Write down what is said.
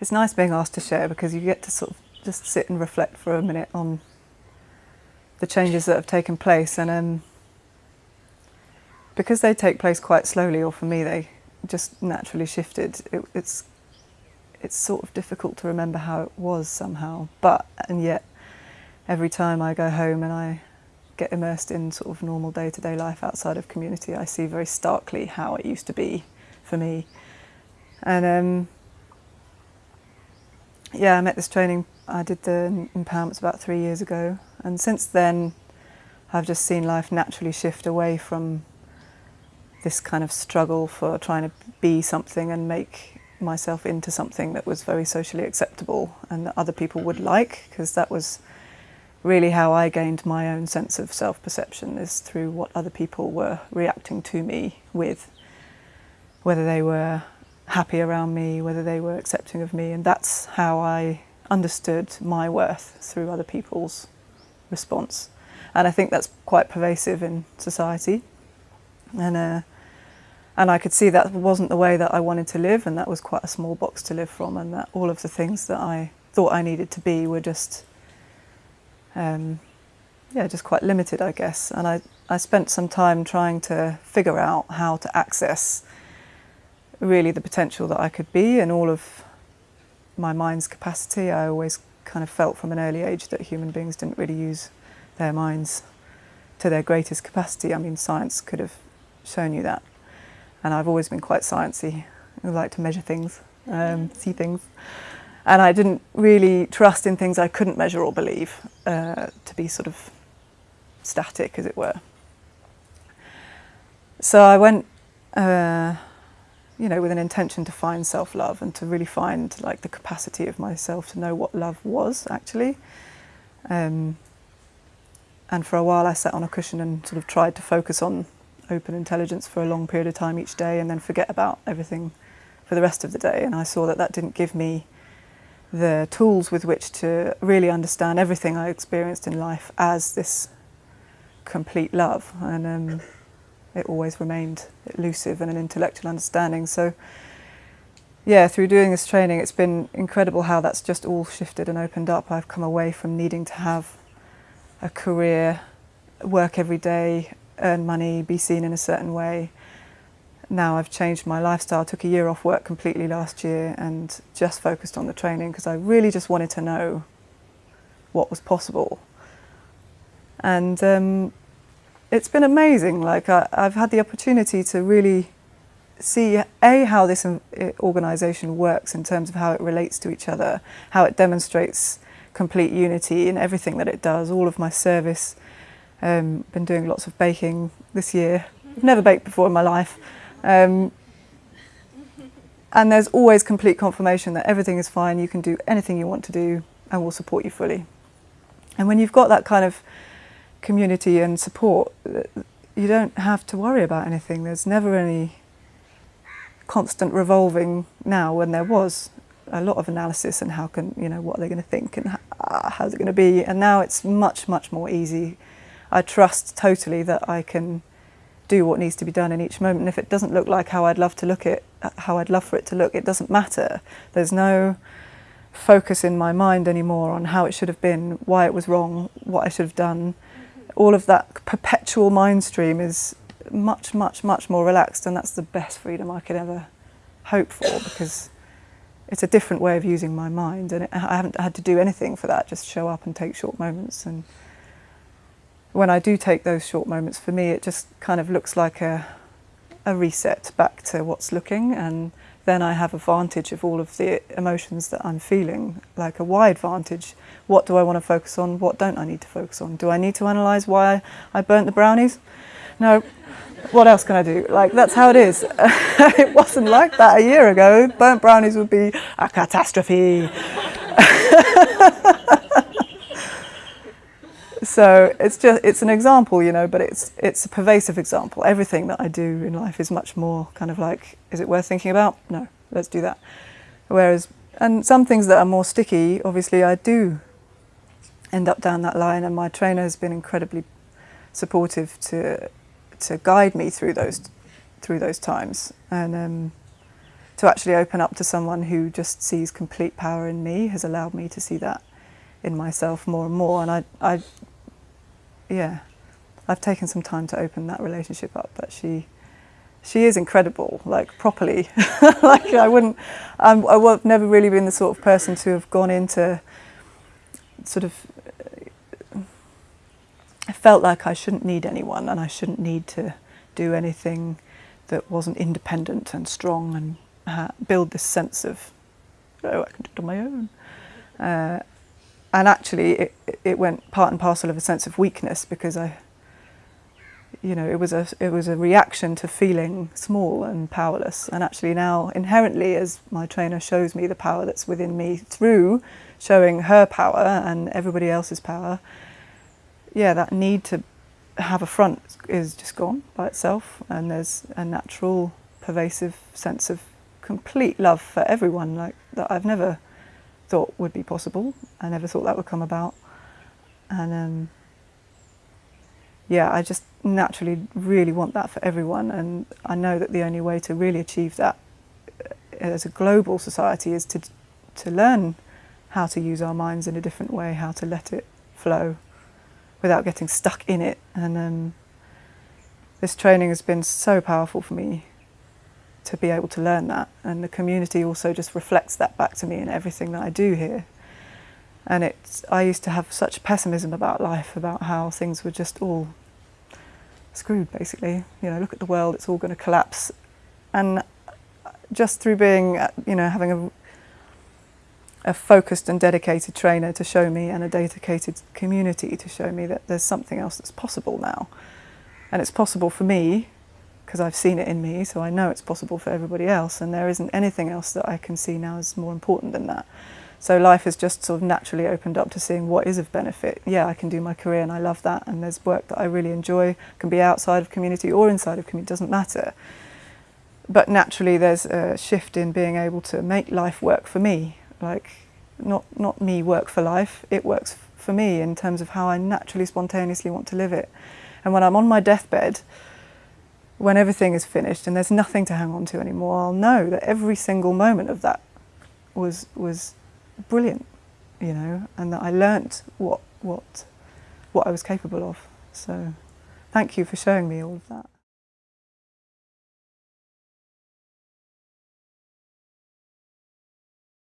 it's nice being asked to share because you get to sort of just sit and reflect for a minute on the changes that have taken place and um, because they take place quite slowly or for me they just naturally shifted it, it's it's sort of difficult to remember how it was somehow but and yet every time I go home and I get immersed in sort of normal day-to-day -day life outside of community I see very starkly how it used to be for me. And um, yeah I met this training I did the empowerments about three years ago and since then I've just seen life naturally shift away from this kind of struggle for trying to be something and make myself into something that was very socially acceptable and that other people would like because that was really how I gained my own sense of self-perception is through what other people were reacting to me with whether they were happy around me whether they were accepting of me and that's how I understood my worth through other people's response. And I think that's quite pervasive in society. And, uh, and I could see that wasn't the way that I wanted to live and that was quite a small box to live from and that all of the things that I thought I needed to be were just, um, yeah, just quite limited, I guess. And I, I spent some time trying to figure out how to access really the potential that I could be and all of my mind's capacity. I always kind of felt from an early age that human beings didn't really use their minds to their greatest capacity. I mean, science could have shown you that. And I've always been quite sciencey. I like to measure things, um, see things. And I didn't really trust in things I couldn't measure or believe uh, to be sort of static, as it were. So I went uh, you know, with an intention to find self-love and to really find like the capacity of myself to know what love was actually. Um, and for a while I sat on a cushion and sort of tried to focus on open intelligence for a long period of time each day and then forget about everything for the rest of the day. And I saw that that didn't give me the tools with which to really understand everything I experienced in life as this complete love. And um, it always remained elusive and an intellectual understanding. So yeah, through doing this training, it's been incredible how that's just all shifted and opened up. I've come away from needing to have a career, work every day, earn money, be seen in a certain way. Now I've changed my lifestyle, took a year off work completely last year and just focused on the training because I really just wanted to know what was possible. And um, it's been amazing. Like I, have had the opportunity to really see a how this organisation works in terms of how it relates to each other, how it demonstrates complete unity in everything that it does. All of my service, um, been doing lots of baking this year. I've never baked before in my life. Um, and there's always complete confirmation that everything is fine, you can do anything you want to do and we'll support you fully. And when you've got that kind of community and support, you don't have to worry about anything. There's never any constant revolving now when there was a lot of analysis and how can, you know, what are they going to think and how, uh, how's it going to be. And now it's much, much more easy. I trust totally that I can do what needs to be done in each moment. And if it doesn't look like how I'd love to look it, how I'd love for it to look, it doesn't matter. There's no focus in my mind anymore on how it should have been, why it was wrong, what I should have done all of that perpetual mind stream is much, much, much more relaxed and that's the best freedom I could ever hope for because it's a different way of using my mind and it, I haven't had to do anything for that, just show up and take short moments. And when I do take those short moments, for me it just kind of looks like a, a reset back to what's looking and then I have a vantage of all of the emotions that I'm feeling, like a wide vantage. What do I want to focus on? What don't I need to focus on? Do I need to analyse why I burnt the brownies? No. What else can I do? Like, that's how it is. it wasn't like that a year ago. Burnt brownies would be a catastrophe. so it's just it's an example you know but it's it's a pervasive example. Everything that I do in life is much more kind of like is it worth thinking about? No let's do that. Whereas and some things that are more sticky obviously I do end up down that line and my trainer has been incredibly supportive to to guide me through those through those times. And um, to actually open up to someone who just sees complete power in me has allowed me to see that in myself more and more. And I, I yeah, I've taken some time to open that relationship up, but she, she is incredible, like properly. like I wouldn't, I'm, I've never really been the sort of person to have gone into sort of, I felt like I shouldn't need anyone and I shouldn't need to do anything that wasn't independent and strong and uh, build this sense of, oh, I can do it on my own. Uh, and actually it, it went part and parcel of a sense of weakness because I, you know, it was a it was a reaction to feeling small and powerless. And actually now, inherently, as my trainer shows me the power that's within me through showing her power and everybody else's power, yeah, that need to have a front is just gone by itself, and there's a natural, pervasive sense of complete love for everyone, like that I've never thought would be possible. I never thought that would come about, and. Um, yeah, I just naturally really want that for everyone, and I know that the only way to really achieve that uh, as a global society is to to learn how to use our minds in a different way, how to let it flow without getting stuck in it. And um, this training has been so powerful for me to be able to learn that, and the community also just reflects that back to me in everything that I do here. And it's, I used to have such pessimism about life, about how things were just all screwed, basically. You know, look at the world, it's all going to collapse. And just through being, uh, you know, having a, a focused and dedicated trainer to show me and a dedicated community to show me that there's something else that's possible now. And it's possible for me because I've seen it in me, so I know it's possible for everybody else, and there isn't anything else that I can see now is more important than that. So life has just sort of naturally opened up to seeing what is of benefit. Yeah, I can do my career and I love that and there's work that I really enjoy, can be outside of community or inside of community, doesn't matter. But naturally there's a shift in being able to make life work for me. Like, not, not me work for life, it works for me in terms of how I naturally, spontaneously want to live it. And when I'm on my deathbed, when everything is finished and there's nothing to hang on to anymore, I'll know that every single moment of that was, was brilliant, you know, and that I learnt what, what, what I was capable of. So thank you for showing me all of that.